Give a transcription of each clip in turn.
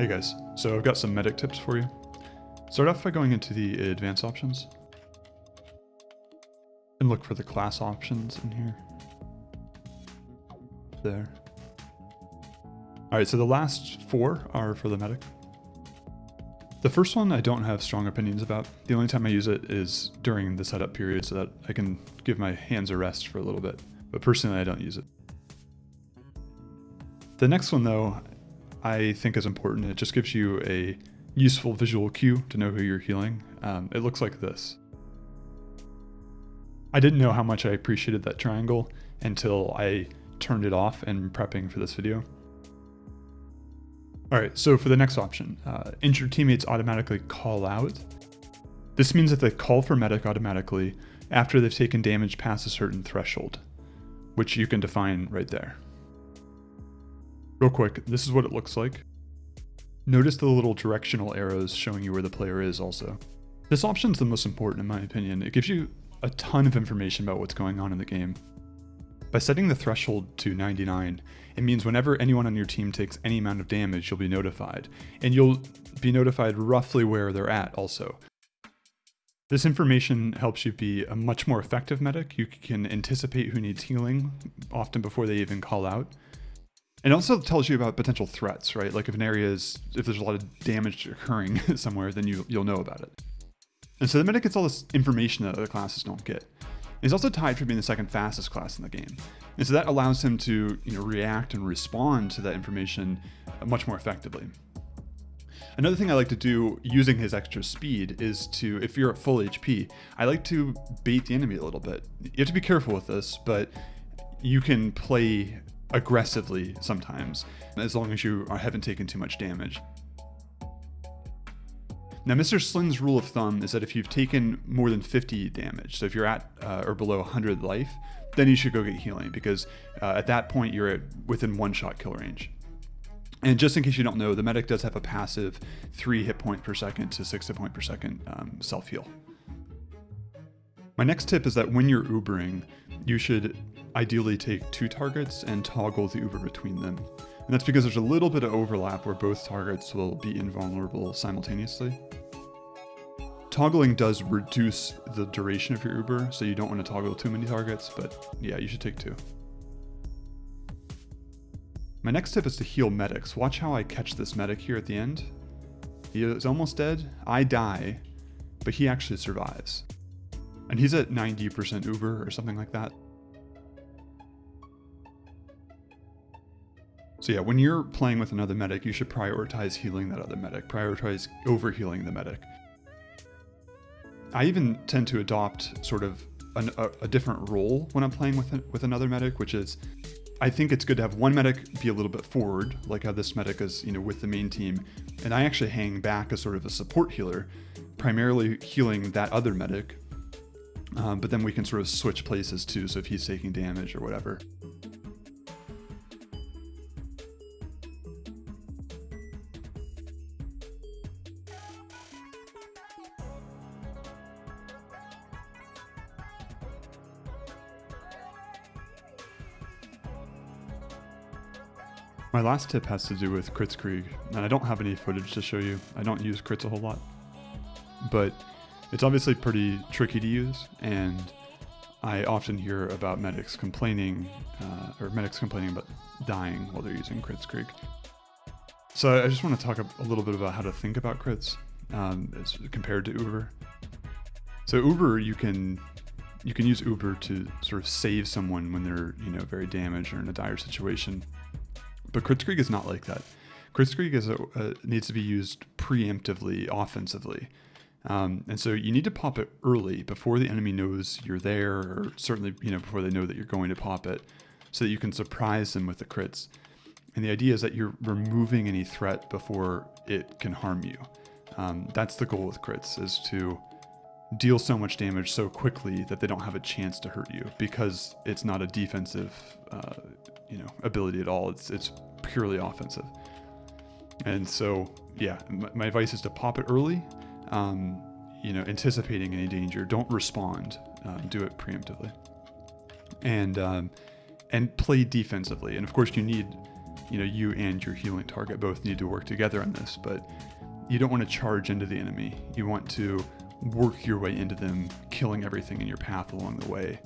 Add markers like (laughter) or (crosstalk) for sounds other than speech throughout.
Hey guys, so I've got some medic tips for you. Start off by going into the advanced options and look for the class options in here. There. All right, so the last four are for the medic. The first one I don't have strong opinions about. The only time I use it is during the setup period so that I can give my hands a rest for a little bit. But personally, I don't use it. The next one though, I think is important. It just gives you a useful visual cue to know who you're healing. Um, it looks like this. I didn't know how much I appreciated that triangle until I turned it off and prepping for this video. All right, so for the next option, uh, injured teammates automatically call out. This means that they call for medic automatically after they've taken damage past a certain threshold, which you can define right there. Real quick, this is what it looks like. Notice the little directional arrows showing you where the player is also. This option is the most important in my opinion. It gives you a ton of information about what's going on in the game. By setting the threshold to 99, it means whenever anyone on your team takes any amount of damage, you'll be notified, and you'll be notified roughly where they're at also. This information helps you be a much more effective medic. You can anticipate who needs healing, often before they even call out. It also tells you about potential threats, right? Like if an area is, if there's a lot of damage occurring (laughs) somewhere, then you, you'll know about it. And so the medic gets all this information that other classes don't get. He's also tied for being the second fastest class in the game. And so that allows him to you know, react and respond to that information much more effectively. Another thing I like to do using his extra speed is to, if you're at full HP, I like to bait the enemy a little bit. You have to be careful with this, but you can play aggressively sometimes, as long as you haven't taken too much damage. Now, Mr. Slin's rule of thumb is that if you've taken more than 50 damage, so if you're at uh, or below 100 life, then you should go get healing because uh, at that point you're at within one shot kill range. And just in case you don't know, the medic does have a passive 3 hit point per second to 6 hit point per second um, self heal. My next tip is that when you're Ubering, you should ideally take two targets and toggle the Uber between them. And that's because there's a little bit of overlap where both targets will be invulnerable simultaneously. Toggling does reduce the duration of your Uber, so you don't want to toggle too many targets, but yeah, you should take two. My next tip is to heal medics. Watch how I catch this medic here at the end. He is almost dead. I die, but he actually survives. And he's at 90% Uber or something like that. So yeah, when you're playing with another medic, you should prioritize healing that other medic, prioritize overhealing the medic. I even tend to adopt sort of an, a, a, different role when I'm playing with, with another medic, which is I think it's good to have one medic be a little bit forward, like how this medic is, you know, with the main team, and I actually hang back as sort of a support healer, primarily healing that other medic. Um, but then we can sort of switch places too, so if he's taking damage or whatever. My last tip has to do with Kritzkrieg, and I don't have any footage to show you. I don't use crits a whole lot. But it's obviously pretty tricky to use, and I often hear about medics complaining, uh, or medics complaining about dying while they're using Kritzkrieg. So I just want to talk a, little bit about how to think about crits um, as compared to Uber. So Uber, you can you can use Uber to sort of save someone when they're you know very damaged or in a dire situation. But Kritzkrieg is not like that. Kritzkrieg is a, needs to be used preemptively, offensively. Um, and so you need to pop it early before the enemy knows you're there, or certainly you know before they know that you're going to pop it, so that you can surprise them with the crits. And the idea is that you're removing any threat before it can harm you. Um, that's the goal with crits, is to deal so much damage so quickly that they don't have a chance to hurt you because it's not a defensive uh, you know ability at all. It's it's purely offensive. And so yeah, my, my advice is to pop it early. Um, you know, anticipating any danger. Don't respond. Um, do it preemptively. And um, and play defensively. And of course, you need you know, you and your healing target both need to work together on this, but you don't want to charge into the enemy. You want to work your way into them, killing everything in your path along the way.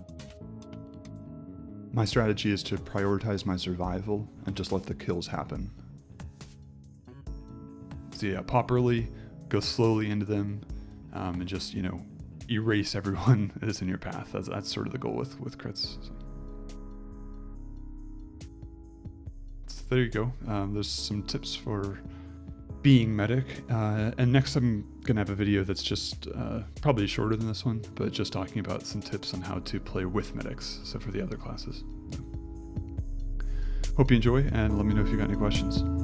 My strategy is to prioritize my survival and just let the kills happen. So yeah, pop early, go slowly into them, um, and just, you know, erase everyone (laughs) that's in your path. That's, that's sort of the goal with, with crits. So. there you go. Um, there's some tips for being medic. Uh, and next I'm going to have a video that's just uh, probably shorter than this one, but just talking about some tips on how to play with medics, so for the other classes. Hope you enjoy, and let me know if you got any questions.